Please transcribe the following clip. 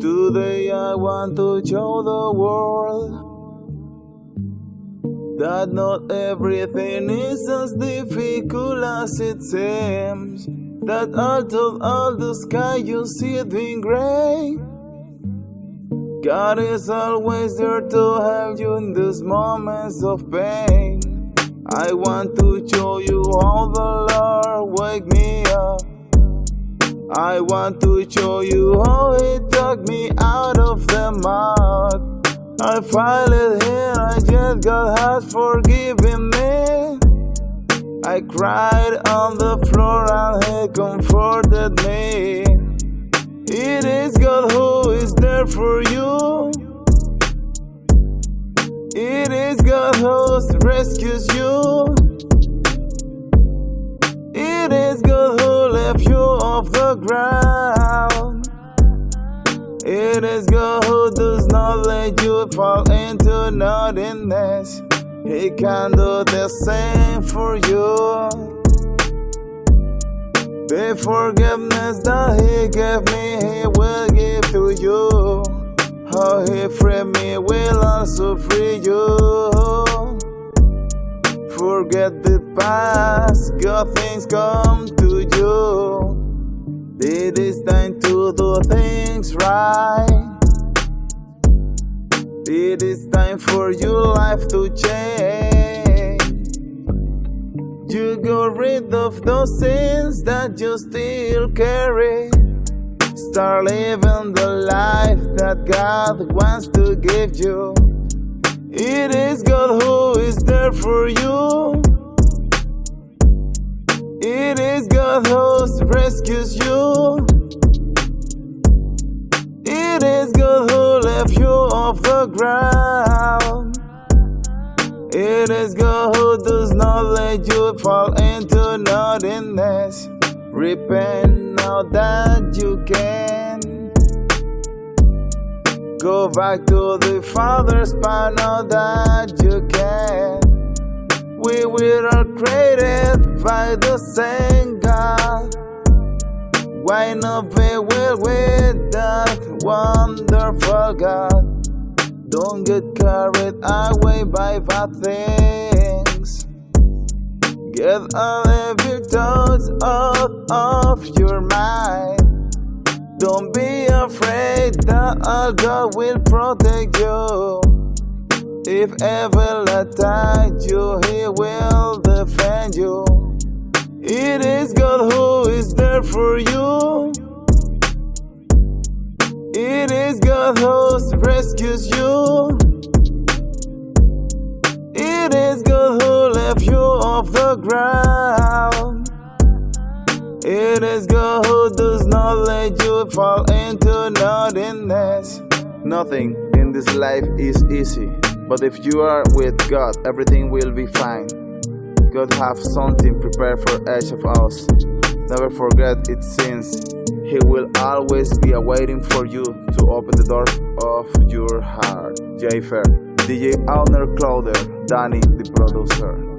Today I want to show the world that not everything is as difficult as it seems. That out of all the sky you see it gray. God is always there to help you in these moments of pain. I want to show you how the Lord wake me up. I want to show you how He took me out of the mud. I finally here, I just God has forgiven me. I cried on the floor and He comforted me. It is God who is there for you. It is God who rescues you. Ground. It is God who does not let you fall into nothingness. He can do the same for you. The forgiveness that He gave me, He will give to you. How He freed me will also free you. Forget the past, good things come to you. It is time to do things right. It is time for your life to change. You got rid of those sins that you still carry. Start living the life that God wants to give you. It is God who is there for you. You. It is God who left you off the ground. It is God who does not let you fall into nothingness. Repent now that you can. Go back to the Father's plan now that you can. We were all created by the same. Be well with that wonderful God? Don't get carried away by bad things. Get all of your thoughts out of your mind. Don't be afraid that our God will protect you. If ever attack you, He will defend you. It is God who is there for you. God who rescues you. It is God who left you off the ground. It is God who does not let you fall into nothingness. Nothing in this life is easy, but if you are with God, everything will be fine. God have something prepared for each of us. Never forget its sins. He will always be waiting for you to open the door of your heart. Jayfer, DJ Owner Closer, Danny the producer.